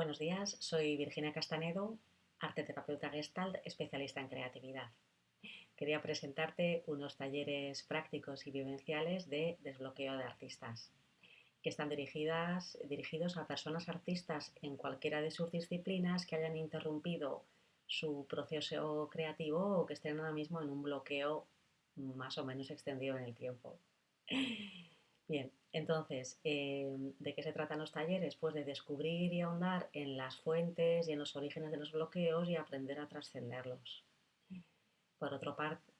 Buenos días, soy Virginia Castanedo, arte terapeuta gestalt, especialista en creatividad. Quería presentarte unos talleres prácticos y vivenciales de desbloqueo de artistas, que están dirigidas, dirigidos a personas artistas en cualquiera de sus disciplinas que hayan interrumpido su proceso creativo o que estén ahora mismo en un bloqueo más o menos extendido en el tiempo. Bien, entonces, em, ¿de qué se tratan los talleres? Pues de descubrir y ahondar en las fuentes y en los orígenes de los bloqueos y aprender a trascenderlos. Por,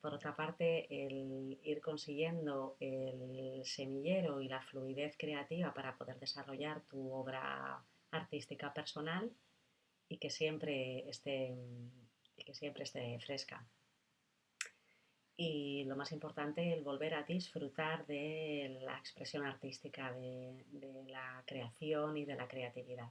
por otra parte, el ir consiguiendo el semillero y la fluidez creativa para poder desarrollar tu obra artística personal y que siempre esté, que siempre esté fresca y lo más importante, el volver a disfrutar de la expresión artística, de, la creación y de la creatividad.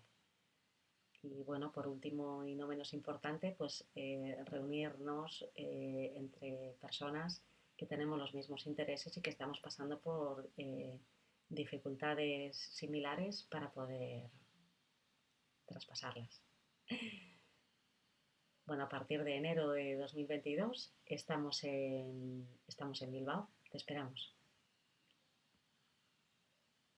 Y bueno, por último y no menos importante, pues eh, reunirnos eh, entre personas que tenemos los mismos intereses y que estamos pasando por eh, dificultades similares para poder traspasarlas. Bueno, a partir de enero de 2022 estamos en, estamos en Bilbao. Te esperamos.